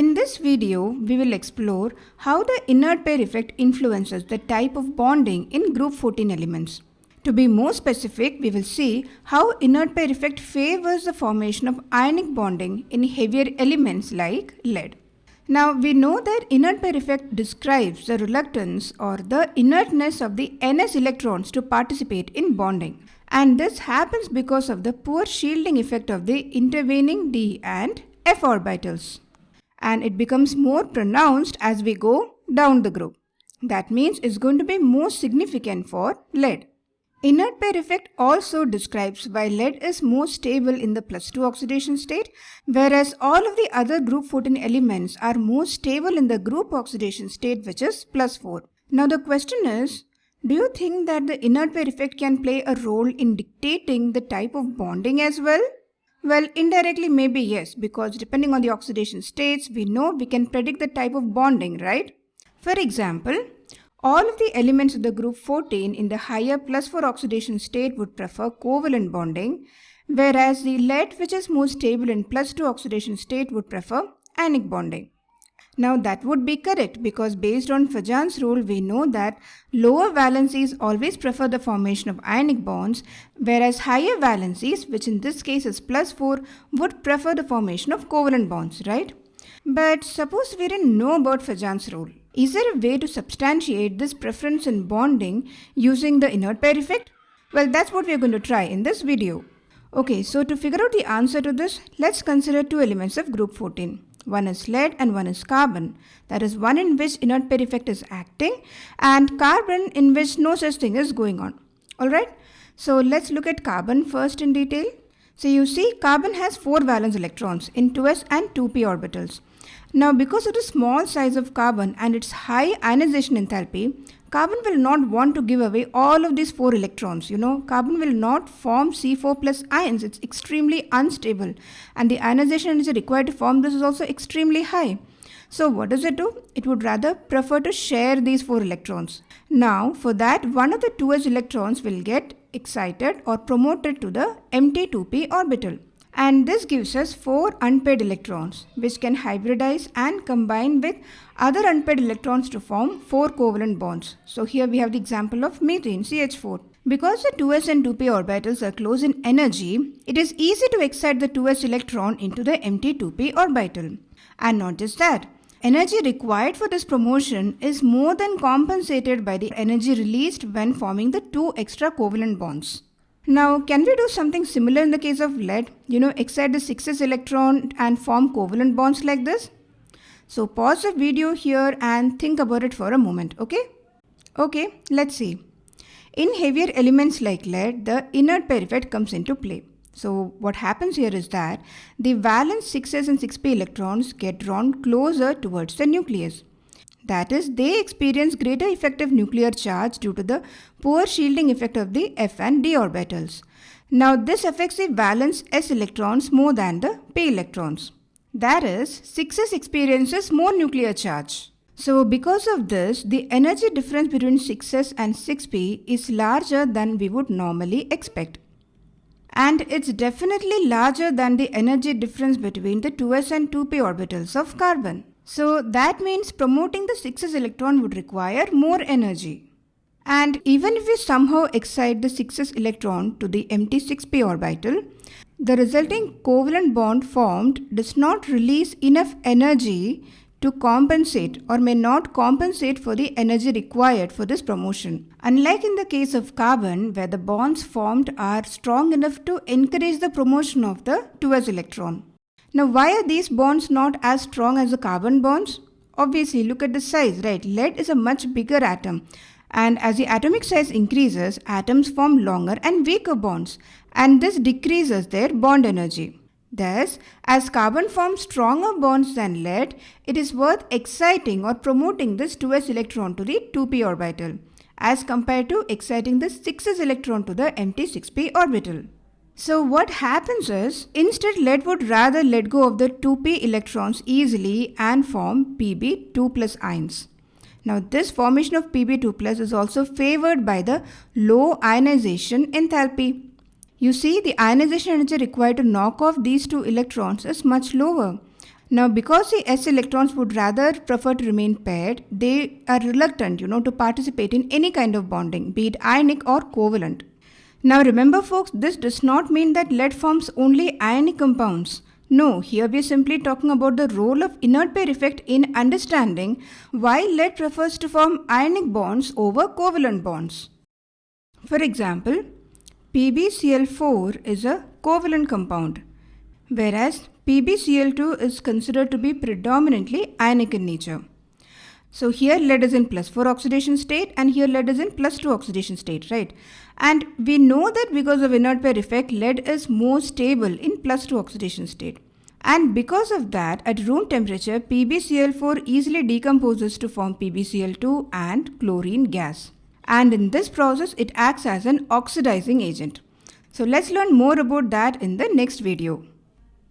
In this video, we will explore how the inert pair effect influences the type of bonding in group 14 elements. To be more specific, we will see how inert pair effect favors the formation of ionic bonding in heavier elements like lead. Now we know that inert pair effect describes the reluctance or the inertness of the ns electrons to participate in bonding. And this happens because of the poor shielding effect of the intervening d and f orbitals and it becomes more pronounced as we go down the group. That means it's going to be more significant for lead. Inert pair effect also describes why lead is more stable in the plus 2 oxidation state, whereas all of the other group 14 elements are more stable in the group oxidation state which is plus 4. Now the question is, do you think that the inert pair effect can play a role in dictating the type of bonding as well? Well, indirectly maybe yes, because depending on the oxidation states, we know we can predict the type of bonding, right? For example, all of the elements of the group 14 in the higher plus 4 oxidation state would prefer covalent bonding, whereas the lead which is more stable in plus 2 oxidation state would prefer ionic bonding. Now that would be correct because based on Fajans rule we know that lower valencies always prefer the formation of ionic bonds whereas higher valencies which in this case is plus 4 would prefer the formation of covalent bonds, right? But suppose we didn't know about Fajans rule. Is there a way to substantiate this preference in bonding using the inert pair effect? Well, that's what we're going to try in this video. Okay, so to figure out the answer to this, let's consider two elements of group 14. One is lead and one is carbon. That is one in which inert pair effect is acting and carbon in which no such thing is going on. Alright, so let's look at carbon first in detail. So you see carbon has 4 valence electrons in 2s and 2p orbitals. Now because of the small size of carbon and its high ionization enthalpy, carbon will not want to give away all of these 4 electrons. You know, carbon will not form C4 plus ions. It's extremely unstable and the ionization energy required to form this is also extremely high. So what does it do? It would rather prefer to share these 4 electrons. Now for that one of the 2s electrons will get excited or promoted to the empty 2p orbital and this gives us 4 unpaired electrons which can hybridize and combine with other unpaired electrons to form 4 covalent bonds. So here we have the example of methane CH4. Because the 2s and 2p orbitals are close in energy, it is easy to excite the 2s electron into the empty 2p orbital. And not just that, energy required for this promotion is more than compensated by the energy released when forming the two extra covalent bonds. Now, can we do something similar in the case of lead? You know, excite the 6s electron and form covalent bonds like this? So pause the video here and think about it for a moment, okay? Okay, let's see. In heavier elements like lead, the inert effect comes into play. So what happens here is that the valence 6s and 6p electrons get drawn closer towards the nucleus. That is, they experience greater effective nuclear charge due to the poor shielding effect of the f and d orbitals. Now this affects the valence s electrons more than the p electrons. That is, 6s experiences more nuclear charge. So because of this, the energy difference between 6s and 6p is larger than we would normally expect. And it's definitely larger than the energy difference between the 2s and 2p orbitals of carbon. So that means promoting the 6s electron would require more energy. And even if we somehow excite the 6s electron to the empty 6p orbital, the resulting covalent bond formed does not release enough energy to compensate or may not compensate for the energy required for this promotion. Unlike in the case of carbon where the bonds formed are strong enough to encourage the promotion of the 2s electron. Now why are these bonds not as strong as the carbon bonds? Obviously look at the size, right? Lead is a much bigger atom and as the atomic size increases, atoms form longer and weaker bonds and this decreases their bond energy. Thus, as carbon forms stronger bonds than lead, it is worth exciting or promoting this 2s electron to the 2p orbital as compared to exciting the 6s electron to the empty 6p orbital. So what happens is, instead lead would rather let go of the 2p electrons easily and form Pb2 plus ions. Now this formation of Pb2 plus is also favored by the low ionization enthalpy. You see the ionization energy required to knock off these two electrons is much lower. Now, because the s electrons would rather prefer to remain paired, they are reluctant, you know, to participate in any kind of bonding, be it ionic or covalent. Now, remember folks, this does not mean that lead forms only ionic compounds. No, here we are simply talking about the role of inert pair effect in understanding why lead prefers to form ionic bonds over covalent bonds. For example, PbCl4 is a covalent compound, whereas PbCl2 is considered to be predominantly ionic in nature. So here lead is in plus 4 oxidation state and here lead is in plus 2 oxidation state, right? And we know that because of inert pair effect, lead is more stable in plus 2 oxidation state. And because of that, at room temperature, PbCl4 easily decomposes to form PbCl2 and chlorine gas. And in this process, it acts as an oxidizing agent. So let's learn more about that in the next video.